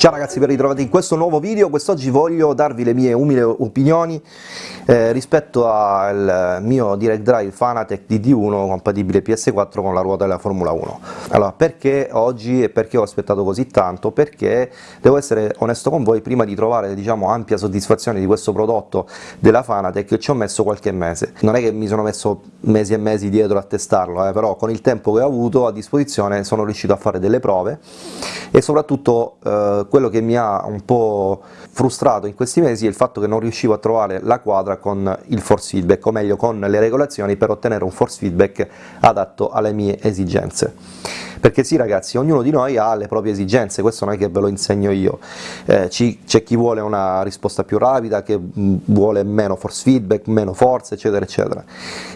Ciao ragazzi, ben ritrovati in questo nuovo video. Quest'oggi voglio darvi le mie umili opinioni eh, rispetto al mio Direct Drive Fanatec DD1 compatibile PS4 con la ruota della Formula 1. Allora, perché oggi e perché ho aspettato così tanto? Perché devo essere onesto con voi, prima di trovare diciamo, ampia soddisfazione di questo prodotto della Fanatec ci ho messo qualche mese. Non è che mi sono messo mesi e mesi dietro a testarlo, eh, però con il tempo che ho avuto a disposizione sono riuscito a fare delle prove e soprattutto eh, quello che mi ha un po' frustrato in questi mesi è il fatto che non riuscivo a trovare la quadra con il force feedback, o meglio con le regolazioni per ottenere un force feedback adatto alle mie esigenze perché sì ragazzi, ognuno di noi ha le proprie esigenze, questo non è che ve lo insegno io, eh, c'è chi vuole una risposta più rapida, che mm, vuole meno force feedback, meno forza, eccetera eccetera,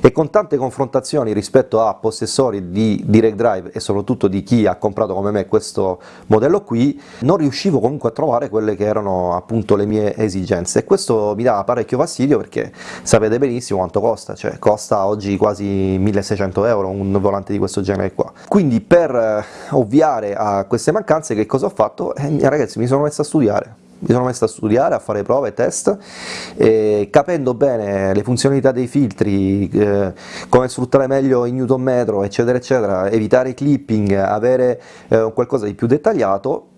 e con tante confrontazioni rispetto a possessori di Direct Drive e soprattutto di chi ha comprato come me questo modello qui, non riuscivo comunque a trovare quelle che erano appunto le mie esigenze, e questo mi dava parecchio fastidio perché sapete benissimo quanto costa, cioè costa oggi quasi 1600 euro un volante di questo genere qua, quindi per eh, ovviare a queste mancanze che cosa ho fatto? Eh, ragazzi mi sono messo a studiare, mi sono messo a studiare, a fare prove test, e capendo bene le funzionalità dei filtri, eh, come sfruttare meglio il newton metro, eccetera eccetera, evitare clipping, avere eh, qualcosa di più dettagliato,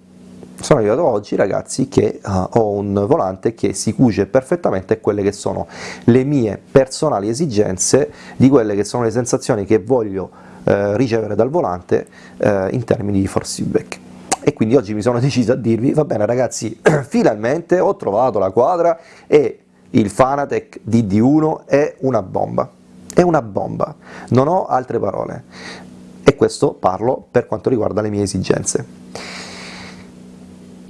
sono arrivato oggi ragazzi che uh, ho un volante che si cuce perfettamente quelle che sono le mie personali esigenze, di quelle che sono le sensazioni che voglio eh, ricevere dal volante eh, in termini di force feedback. E quindi oggi mi sono deciso a dirvi, va bene ragazzi, finalmente ho trovato la quadra e il Fanatec DD1 è una bomba, è una bomba, non ho altre parole, e questo parlo per quanto riguarda le mie esigenze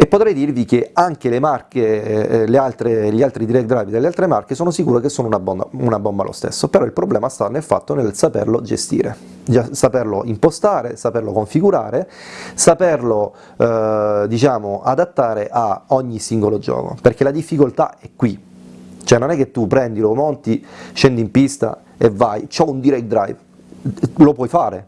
e potrei dirvi che anche le marche, eh, le altre, gli altri direct drive delle altre marche sono sicuro che sono una bomba, una bomba lo stesso, però il problema sta nel fatto nel saperlo gestire, saperlo impostare, saperlo configurare, saperlo eh, diciamo adattare a ogni singolo gioco, perché la difficoltà è qui, cioè non è che tu prendi, lo monti, scendi in pista e vai, c'ho un direct drive, lo puoi fare,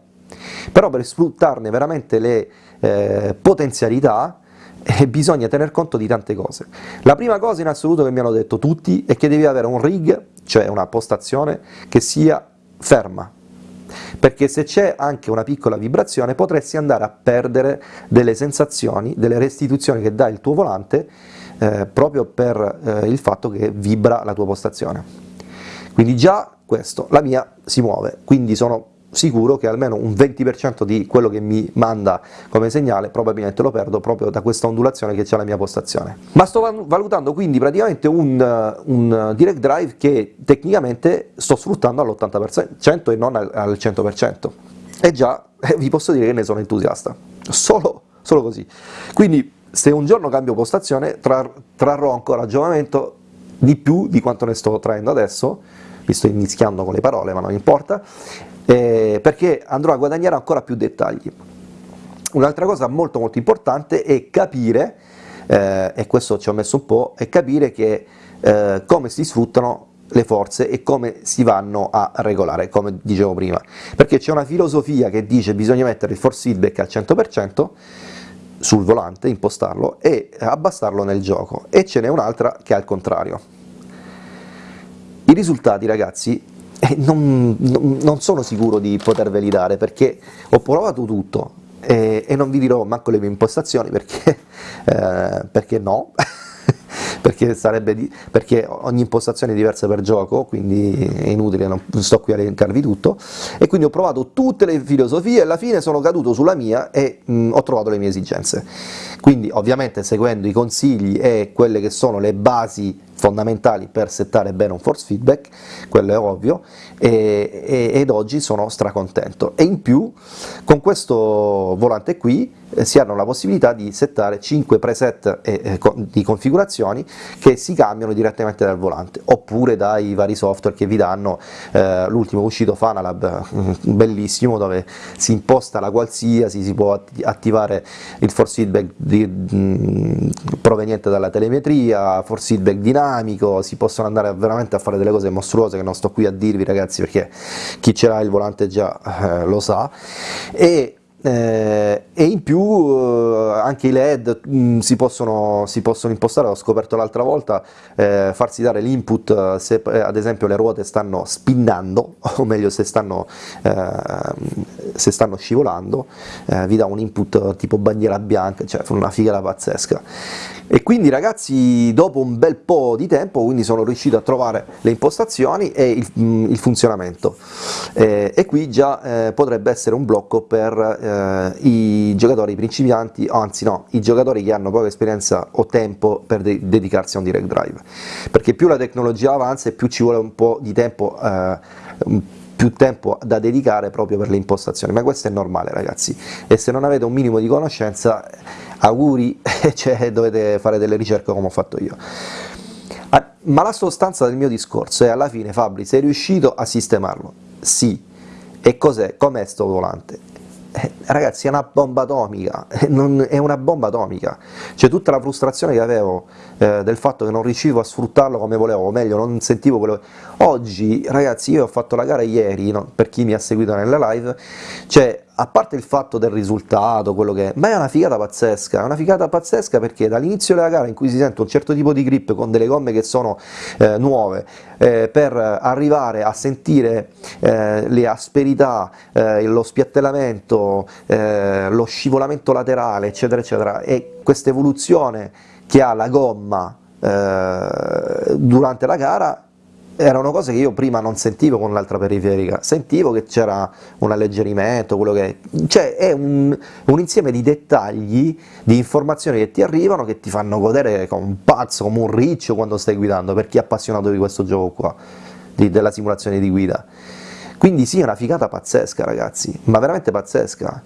però per sfruttarne veramente le eh, potenzialità e bisogna tener conto di tante cose. La prima cosa in assoluto che mi hanno detto tutti è che devi avere un rig, cioè una postazione, che sia ferma, perché se c'è anche una piccola vibrazione potresti andare a perdere delle sensazioni, delle restituzioni che dà il tuo volante eh, proprio per eh, il fatto che vibra la tua postazione. Quindi già questo, la mia si muove, quindi sono sicuro che almeno un 20% di quello che mi manda come segnale probabilmente lo perdo proprio da questa ondulazione che c'è la mia postazione. Ma sto valutando quindi praticamente un, un direct drive che tecnicamente sto sfruttando all'80% e non al 100%, e già eh, vi posso dire che ne sono entusiasta, solo, solo così. Quindi se un giorno cambio postazione trar trarrò ancora ragionamento di più di quanto ne sto traendo adesso, mi sto mischiando con le parole ma non importa, eh, perché andrò a guadagnare ancora più dettagli. Un'altra cosa molto molto importante è capire, eh, e questo ci ho messo un po', è capire che, eh, come si sfruttano le forze e come si vanno a regolare, come dicevo prima, perché c'è una filosofia che dice bisogna mettere il force feedback al 100%, sul volante, impostarlo e abbassarlo nel gioco, e ce n'è un'altra che è al contrario. Risultati ragazzi e non, non, sono sicuro di poterveli dare perché ho provato tutto e, e non vi dirò manco le mie impostazioni perché, eh, perché no, perché, di, perché, ogni impostazione è diversa per gioco, quindi è inutile, non sto qui a elencarvi tutto, e quindi ho provato tutte le filosofie e alla fine sono caduto sulla mia e mh, ho trovato le mie esigenze. Quindi ovviamente seguendo i consigli e quelle che sono le basi fondamentali per settare bene un force feedback, quello è ovvio, e, e, ed oggi sono stracontento. E in più, con questo volante qui, eh, si hanno la possibilità di settare 5 preset eh, eh, di configurazioni che si cambiano direttamente dal volante, oppure dai vari software che vi danno, eh, l'ultimo uscito Fanalab, mm, bellissimo, dove si imposta la qualsiasi, si può attivare il force feedback di, mh, mm, proveniente dalla telemetria, force feedback dinamico, si possono andare veramente a fare delle cose mostruose che non sto qui a dirvi ragazzi perché chi ce l'ha il volante già eh, lo sa, e eh, e in più eh, anche i led mh, mm, si, possono, si, possono, impostare, ho scoperto l'altra volta, eh, farsi dare l'input eh, se eh, ad esempio le ruote stanno spinnando, o meglio se stanno, se stanno scivolando, vi dà un input tipo bandiera bianca, cioè una figata pazzesca. E quindi ragazzi dopo un bel po' di tempo quindi sono riuscito a trovare le impostazioni e il, mm, il funzionamento. Eh, e qui già eh, potrebbe essere un blocco per eh, i giocatori principianti, anzi no, i giocatori che hanno poca esperienza o tempo per de dedicarsi a un direct drive, perché più la tecnologia avanza e più ci vuole un po' di tempo eh, più tempo da dedicare proprio per le impostazioni, ma questo è normale ragazzi, e se non avete un minimo di conoscenza auguri, cioè, dovete fare delle ricerche come ho fatto io. Ah, ma la sostanza del mio discorso è alla fine Fabri, sei riuscito a sistemarlo? Sì. E cos'è? Com'è sto volante? Eh, ragazzi è una bomba atomica, non, è una bomba atomica, c'è tutta la frustrazione che avevo eh, del fatto che non riuscivo a sfruttarlo come volevo, o meglio non sentivo quello. Oggi ragazzi io ho fatto la gara ieri, no? per chi mi ha seguito nella live, cioè a parte il fatto del risultato, quello che è, ma è una figata pazzesca, è una figata pazzesca perché dall'inizio della gara in cui si sente un certo tipo di grip con delle gomme che sono eh, nuove, eh, per arrivare a sentire eh, le asperità, eh, lo spiattellamento, eh, lo scivolamento laterale, eccetera, eccetera, e questa evoluzione che ha la gomma eh, durante la gara erano cose che io prima non sentivo con l'altra periferica, sentivo che c'era un alleggerimento, quello che cioè è un, un, insieme di dettagli, di informazioni che ti arrivano che ti fanno godere come un pazzo, come un riccio quando stai guidando, per chi è appassionato di questo gioco qua, di, della simulazione di guida. Quindi sì, è una figata pazzesca ragazzi, ma veramente pazzesca,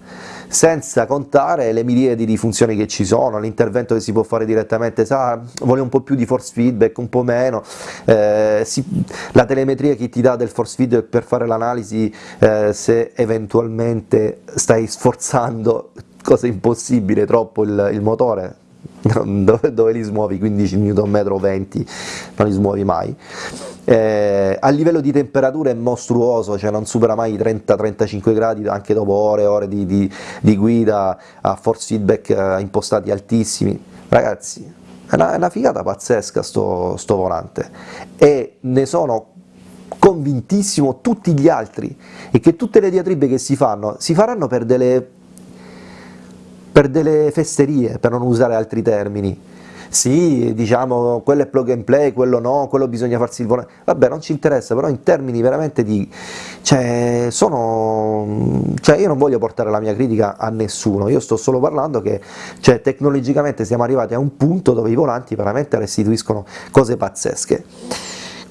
senza contare le miriadi di funzioni che ci sono, l'intervento che si può fare direttamente, sa, vuole un po' più di force feedback, un po' meno, eh, si, la telemetria che ti dà del force feedback per fare l'analisi eh, se eventualmente stai sforzando, cosa impossibile, troppo il, il motore, dove, dove, li smuovi 15 Nm o 20 non li smuovi mai. Eh, a livello di temperatura è mostruoso cioè non supera mai i 30-35 gradi anche dopo ore e ore di, di, di, guida a force feedback eh, impostati altissimi. Ragazzi è una, è una figata pazzesca sto, sto volante. E ne sono convintissimo tutti gli altri. E che tutte le diatribe che si fanno si faranno per delle per delle festerie, per non usare altri termini. Sì, diciamo, quello è plug and play, quello no, quello bisogna farsi il volante, vabbè non ci interessa, però in termini veramente di... cioè, sono... cioè io non voglio portare la mia critica a nessuno, io sto solo parlando che cioè, tecnologicamente siamo arrivati a un punto dove i volanti veramente restituiscono cose pazzesche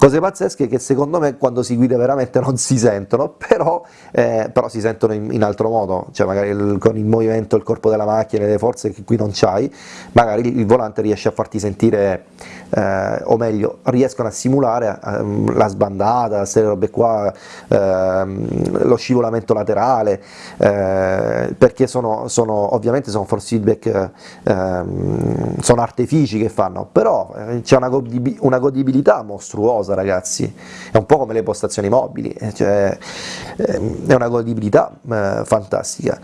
cose pazzesche che secondo me quando si guida veramente non si sentono, però, eh, però si sentono in, in, altro modo, cioè magari il, con il movimento, il corpo della macchina, le forze che qui non c'hai, magari il volante riesce a farti sentire, eh, o meglio, riescono a simulare eh, la sbandata, queste robe qua, ehm, lo scivolamento laterale, eh, perché sono, sono, ovviamente sono force feedback, ehm, sono artifici che fanno, però eh, c'è una, una godibilità mostruosa cosa ragazzi, è un po' come le postazioni mobili, eh, cioè, ehm, è una godibilità fantastica.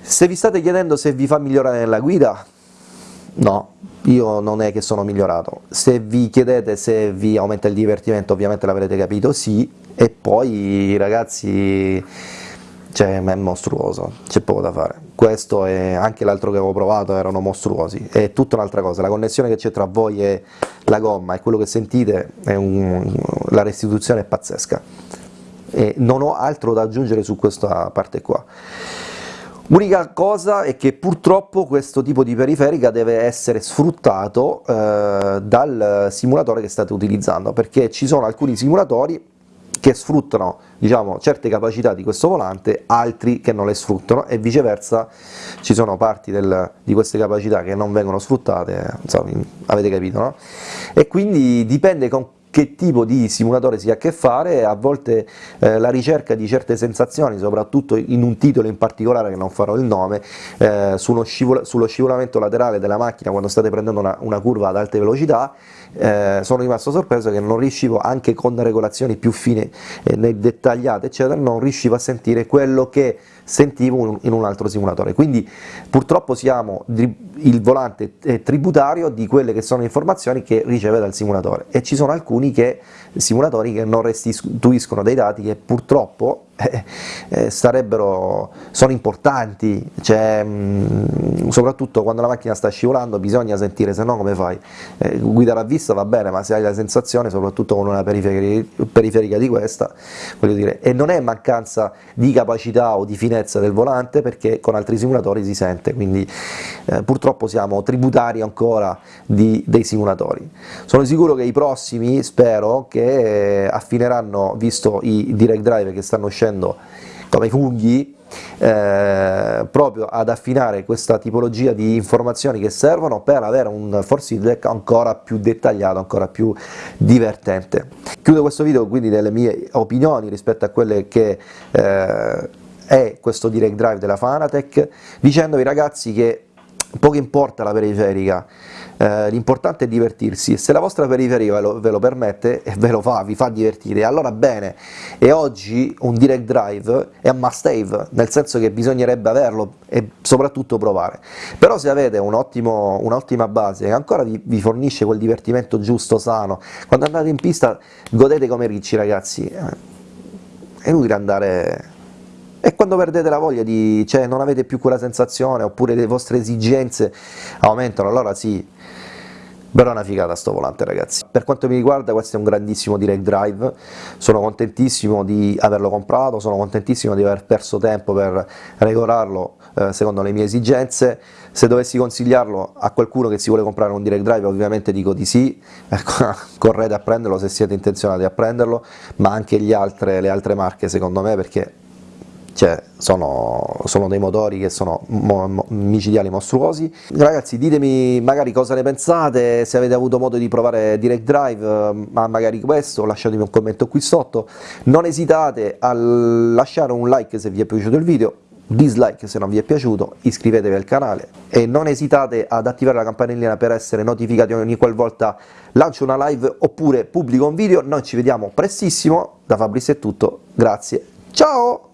Se vi state chiedendo se vi fa migliorare nella guida, no, io non è che sono migliorato. Se vi chiedete se vi aumenta il divertimento, ovviamente l'avrete capito, sì, e poi ragazzi cioè è mostruoso, c'è poco da fare. Questo e anche l'altro che avevo provato erano mostruosi, è tutta un'altra cosa, la connessione che c'è tra voi e la gomma e quello che sentite, un, la restituzione è pazzesca. E non ho altro da aggiungere su questa parte qua. Unica cosa è che purtroppo questo tipo di periferica deve essere sfruttato eh, dal simulatore che state utilizzando, perché ci sono alcuni simulatori che sfruttano diciamo, certe capacità di questo volante, altri che non le sfruttano e viceversa ci sono parti del, di queste capacità che non vengono sfruttate, insomma, avete capito, no? E quindi dipende con che tipo di simulatore si ha a che fare, a volte eh, la ricerca di certe sensazioni, soprattutto in un titolo in particolare che non farò il nome, eh, sullo, scivol sullo, scivolamento laterale della macchina quando state prendendo una, una curva ad alte velocità, eh, sono rimasto sorpreso che non riuscivo, anche con regolazioni più fine e dettagliate, eccetera, non riuscivo a sentire quello che sentivo in un altro simulatore, quindi purtroppo siamo, il volante è tributario di quelle che sono informazioni che riceve dal simulatore. E ci sono alcuni che, simulatori che non restituiscono dei dati che purtroppo eh, eh, sarebbero, sono importanti, cioè, mh, soprattutto quando la macchina sta scivolando bisogna sentire, se no come fai? Eh, guidare a vista va bene, ma se hai la sensazione, soprattutto con una periferica, periferica di questa, voglio dire, e non è mancanza di capacità o di finezza del volante, perché con altri simulatori si sente, quindi eh, purtroppo siamo tributari ancora di, dei simulatori. Sono sicuro che i prossimi, spero, che affineranno, visto i direct drive che stanno uscendo facendo come funghi eh, proprio ad affinare questa tipologia di informazioni che servono per avere un force feedback ancora più dettagliato, ancora più divertente. Chiudo questo video quindi delle mie opinioni rispetto a quelle che eh, è questo direct drive della Fanatec, dicendovi ragazzi che poco importa la periferica, eh, l'importante è divertirsi e se la vostra periferica ve lo, ve lo, permette e ve lo fa, vi fa divertire, allora bene, e oggi un direct drive è un must have, nel senso che bisognerebbe averlo e soprattutto provare, però se avete un'ottima un base che ancora vi, vi, fornisce quel divertimento giusto, sano, quando andate in pista godete come ricci ragazzi, è inutile andare e quando perdete la voglia di, cioè non avete più quella sensazione, oppure le vostre esigenze aumentano, allora sì, però è una figata sto volante ragazzi. Per quanto mi riguarda questo è un grandissimo direct drive, sono contentissimo di averlo comprato, sono contentissimo di aver perso tempo per regolarlo eh, secondo le mie esigenze, se dovessi consigliarlo a qualcuno che si vuole comprare un direct drive ovviamente dico di sì, ecco, correte a prenderlo se siete intenzionati a prenderlo, ma anche altre, le altre marche secondo me perché cioè sono, sono, dei motori che sono mo, mo, micidiali mostruosi. Ragazzi ditemi magari cosa ne pensate, se avete avuto modo di provare Direct Drive, eh, ma magari questo, lasciatemi un commento qui sotto, non esitate a lasciare un like se vi è piaciuto il video, dislike se non vi è piaciuto, iscrivetevi al canale e non esitate ad attivare la campanellina per essere notificati ogni qualvolta lancio una live oppure pubblico un video, noi ci vediamo prestissimo, da Fabrizio è tutto, grazie, ciao!